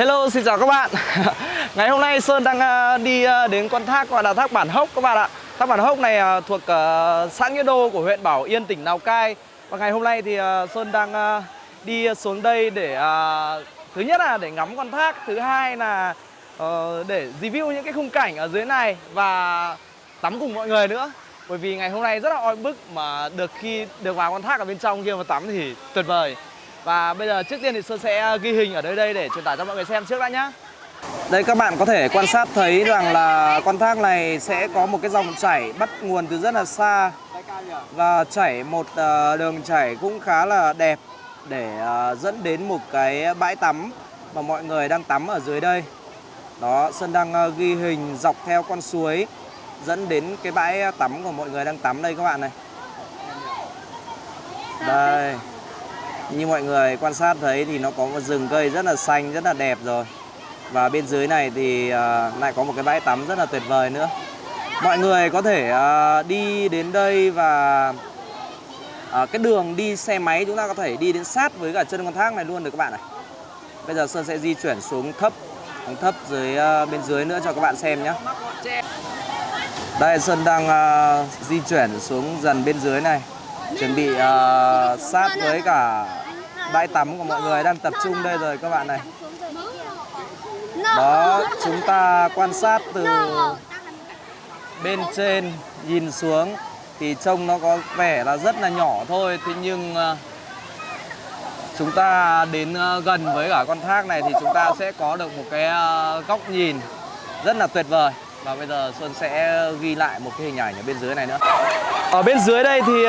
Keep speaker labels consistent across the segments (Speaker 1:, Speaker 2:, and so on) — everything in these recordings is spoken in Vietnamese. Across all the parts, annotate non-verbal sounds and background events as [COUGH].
Speaker 1: Hello, xin chào các bạn. [LAUGHS] Ngày hôm nay Sơn đang ờ, đi ờ, đến con thác gọi là thác Bản Hốc các bạn ạ. Thác Bản Hốc này ờ, thuộc xã Nghĩa Đô của huyện Bảo Yên, tỉnh Lào Cai. Và ngày hôm nay thì Sơn đang đi xuống đây để Thứ nhất là để ngắm con thác Thứ hai là để review những cái khung cảnh ở dưới này Và tắm cùng mọi người nữa. Bởi vì ngày hôm nay rất là oi bức Mà được khi được vào con thác ở bên trong kia mà tắm thì tuyệt vời và bây giờ trước tiên thì Sơn sẽ ghi hình ở đây đây để truyền tải cho mọi người xem trước đã nhá. Đây các bạn có thể quan sát thấy rằng là con thác này sẽ có một cái dòng chảy bắt nguồn từ rất là xa. Và chảy một ờ, đường chảy cũng khá là đẹp để ờ, dẫn đến một cái bãi tắm mà mọi người đang tắm ở dưới đây. Đó, Sơn đang ờ, ghi hình dọc theo con suối dẫn đến cái bãi tắm của mọi người đang tắm đây các bạn này. Đây như mọi người quan sát thấy thì nó có một rừng cây rất là xanh, rất là đẹp rồi. Và bên dưới này thì à, lại có một cái bãi tắm rất là tuyệt vời nữa. Mọi người có thể à, đi đến đây và à, cái đường đi xe máy chúng ta có thể đi đến sát với cả chân con thác này luôn được các bạn này Bây giờ Sơn sẽ di chuyển xuống thấp, xuống thấp dưới bên dưới nữa cho các bạn xem nhé. Đây Sơn đang di chuyển xuống dần bên dưới này. Chuẩn bị sát với cả bãi tắm của mọi người đang tập trung đây rồi các bạn này. Đó, chúng ta quan sát từ bên trên nhìn xuống thì trông nó có vẻ là rất là nhỏ thôi. Thế nhưng ờ, chúng ta đến ờ, gần với cả con thác này thì chúng ta sẽ có được một cái ờ, góc nhìn rất là tuyệt vời. Và bây giờ Xuân sẽ ghi lại một cái hình ảnh ở bên dưới này nữa. Ở bên dưới đây thì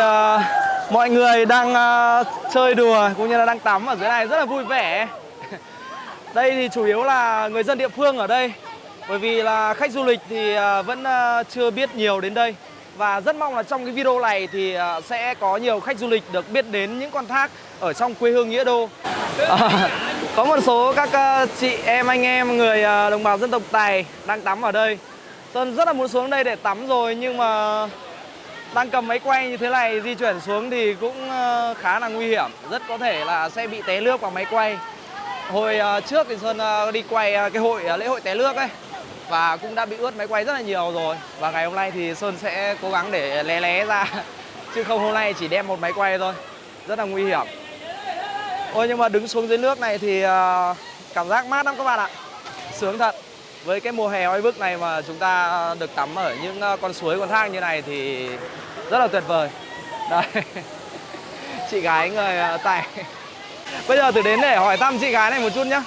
Speaker 1: mọi người đang uh, chơi đùa cũng như là đang tắm ở dưới này rất là vui vẻ. [LAUGHS] Đây thì chủ yếu là người dân địa phương ở đây. Bởi vì là khách du lịch thì uh, vẫn uh, chưa biết nhiều đến đây. Và rất mong là trong cái video này thì uh, sẽ có nhiều khách du lịch được biết đến những con thác ở trong quê hương Nghĩa Đô. À, [LAUGHS] có một số các uh, chị em anh em người uh, đồng bào dân tộc Tài đang tắm ở đây. Sơn rất là muốn xuống đây để tắm rồi nhưng mà đang cầm máy quay như thế này, di chuyển xuống thì cũng ờ, khá là nguy hiểm. Rất có thể là sẽ bị té nước vào máy quay. Hồi ờ, trước thì sơn ờ, đi quay cái hội lễ hội té nước ấy, và cũng đã bị ướt máy quay rất là nhiều rồi. Và ngày hôm nay thì sơn sẽ cố gắng để lé lé ra, [LAUGHS] chứ không hôm nay chỉ đem một máy quay thôi. Rất là nguy hiểm. Ôi, nhưng mà đứng xuống dưới nước này thì cảm giác mát lắm các bạn ạ. Sướng thật với cái mùa hè oi bức này mà chúng ta được tắm ở những ờ, con suối con thác như này thì rất là tuyệt vời. Đây [LAUGHS] chị gái người ờ, tài [LAUGHS] bây giờ thử đến để hỏi thăm chị gái này một chút nhá.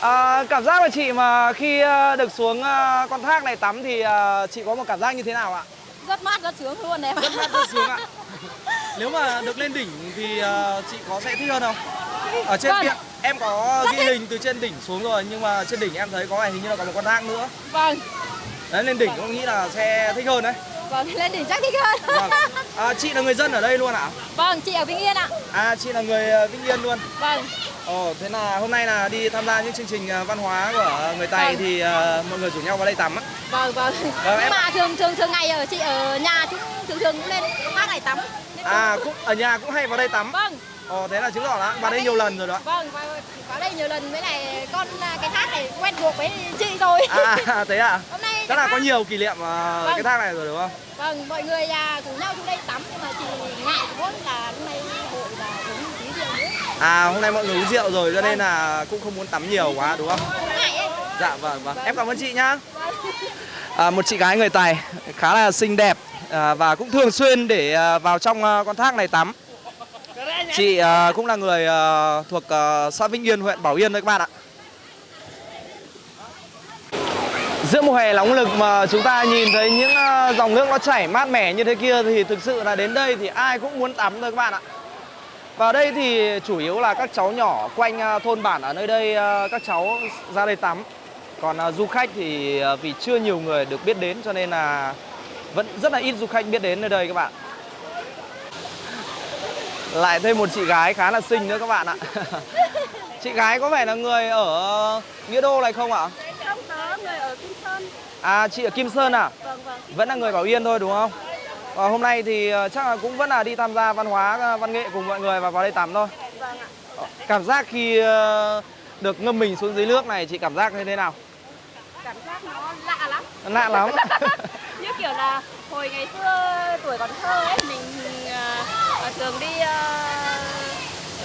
Speaker 1: À, cảm giác của chị mà khi được xuống con thác này tắm thì chị có một cảm giác như thế nào ạ?
Speaker 2: Rất mát rất sướng luôn em
Speaker 1: rất mát rất sướng ạ. [LAUGHS] Nếu mà được lên đỉnh thì chị có sẽ thích hơn không? Ở trên
Speaker 2: Vâng.
Speaker 1: kia em có
Speaker 2: Rất
Speaker 1: ghi
Speaker 2: thích.
Speaker 1: hình từ trên đỉnh xuống rồi nhưng mà trên đỉnh em thấy có hình như là có một con thác nữa.
Speaker 2: Vâng.
Speaker 1: Đấy lên đỉnh cũng nghĩ là sẽ thích hơn đấy.
Speaker 2: Vâng [LAUGHS] lên đỉnh chắc thích hơn.
Speaker 1: Vâng. À, chị là người dân ở đây luôn ạ?
Speaker 2: Vâng chị ở vĩnh yên ạ.
Speaker 1: À chị là người ờ, vĩnh yên luôn.
Speaker 2: Vâng.
Speaker 1: Ồ thế là hôm nay là đi tham gia những chương trình ờ, văn hóa của người tày
Speaker 2: Vâng.
Speaker 1: thì ờ, mọi người rủ nhau vào đây tắm á.
Speaker 2: Vâng vâng.
Speaker 1: Vâng, em-
Speaker 2: nhưng mà thường thường thường ngày ở chị ở nhà cũng thường thường cũng lên thác này tắm
Speaker 1: à cũng ở nhà cũng hay vào đây tắm.
Speaker 2: Vâng.
Speaker 1: Ồ thế là chứng tỏ là vào đây nhiều lần rồi đó.
Speaker 2: Vâng vào, vào đây nhiều lần với này con à, cái thác này quen thuộc với chị rồi.
Speaker 1: À thế à? [LAUGHS]
Speaker 2: Hôm nay
Speaker 1: chắc là có nhiều kỷ niệm
Speaker 2: Vâng.
Speaker 1: cái thác này rồi đúng không?
Speaker 2: Vâng mọi người à, cùng nhau xuống đây tắm nhưng mà chị ngại quá là hôm nay hội là uống tí rượu nữa.
Speaker 1: À hôm nay mọi người uống rượu rồi cho nên là cũng không muốn tắm nhiều quá đúng không? Dạ vâng vâng. Em cảm ơn chị nhá. À, một chị gái người tài khá là xinh đẹp à, và cũng thường xuyên để à, vào trong à, con thác này tắm. Chị à, cũng là người à, thuộc à, xã Vĩnh Yên huyện Bảo Yên đấy các bạn ạ. Giữa mùa hè nóng lực mà chúng ta nhìn thấy những à, dòng nước nó chảy mát mẻ như thế kia thì thực sự là đến đây thì ai cũng muốn tắm thôi các bạn ạ. Và đây thì chủ yếu là các cháu nhỏ quanh à, thôn bản ở nơi đây à, các cháu ra đây tắm. Còn du khách thì vì chưa nhiều người được biết đến cho nên là vẫn rất là ít du khách biết đến nơi đây các bạn. Lại thêm một chị gái khá là xinh nữa các bạn ạ. [LAUGHS] chị gái có vẻ là người ở Nghĩa Đô này không ạ?
Speaker 2: không người ở Kim Sơn
Speaker 1: À chị ở Kim Sơn à?
Speaker 2: vâng vâng
Speaker 1: Vẫn là người Bảo Yên thôi đúng không? Và hôm nay thì à, chắc là cũng vẫn là đi tham gia văn hóa à, văn nghệ cùng mọi người và vào đây tắm thôi.
Speaker 2: vâng ạ
Speaker 1: Cảm giác khi ờ, được ngâm mình xuống dưới nước này chị cảm giác như thế nào
Speaker 2: cảm giác nó lạ lắm
Speaker 1: lạ lắm [LAUGHS]
Speaker 2: như kiểu là hồi ngày xưa tuổi còn thơ ấy mình à, thường đi à,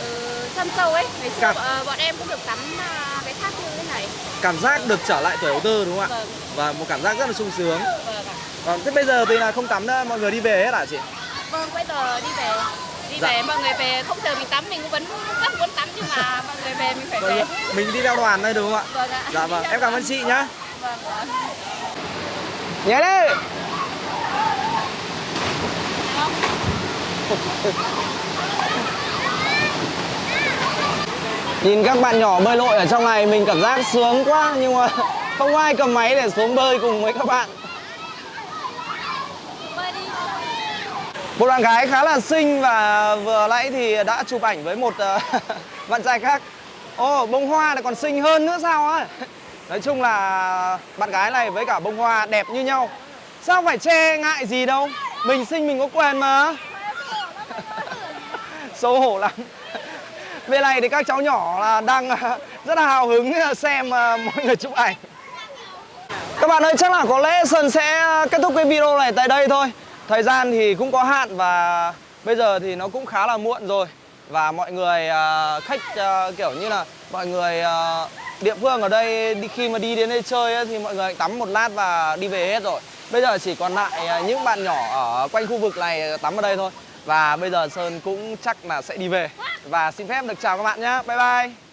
Speaker 2: ừ, săn sâu ấy. Ngày xưa
Speaker 1: Cảm-
Speaker 2: à, bọn em cũng được tắm à, cái thác như thế này.
Speaker 1: Cảm giác được trở lại tuổi ấu thơ đúng không ạ?
Speaker 2: Vâng.
Speaker 1: Và một cảm giác rất là sung sướng.
Speaker 2: Vâng ạ.
Speaker 1: Vâng, thế bây giờ thì là không tắm nữa mọi người đi về hết hả chị?
Speaker 2: Vâng bây giờ đi về. Đi
Speaker 1: Dạ.
Speaker 2: về mọi người về không chờ mình tắm mình cũng vẫn rất muốn tắm nhưng mà mọi người về mình phải
Speaker 1: Vâng,
Speaker 2: về.
Speaker 1: mình đi theo đoàn đây đúng không ạ?
Speaker 2: Vâng ạ.
Speaker 1: Dạ vâng em cảm ơn chị nhá.
Speaker 2: Vâng vâng
Speaker 1: nhớ đi. Nhìn các bạn nhỏ bơi lội ở trong này mình cảm giác sướng quá Nhưng mà [LAUGHS] không ai cầm máy để xuống bơi cùng với các bạn. Một bạn gái khá là xinh và vừa nãy thì đã chụp ảnh với một ờ, [LAUGHS] bạn trai khác. Ồ, bông hoa lại còn xinh hơn nữa sao á? [LAUGHS] Nói chung là bạn gái này với cả bông hoa đẹp như nhau. Sao phải che ngại gì đâu? Mình sinh mình có quyền mà. [LAUGHS] Xấu hổ lắm. Bên này thì các cháu nhỏ là đang à, rất là hào hứng à, xem à, mọi người chụp ảnh. Các bạn ơi, chắc là có lẽ Sơn sẽ kết thúc cái video này tại đây thôi. Thời gian thì cũng có hạn và bây giờ thì nó cũng khá là muộn rồi. Và mọi người uh, khách uh, kiểu như là mọi người uh, địa phương ở đây đi khi mà đi đến đây chơi ấy, thì mọi người tắm một lát và đi về hết rồi. Bây giờ chỉ còn lại những bạn nhỏ ở quanh khu vực này tắm ở đây thôi. Và bây giờ Sơn cũng chắc là sẽ đi về. Và xin phép được chào các bạn nhé Bye bye.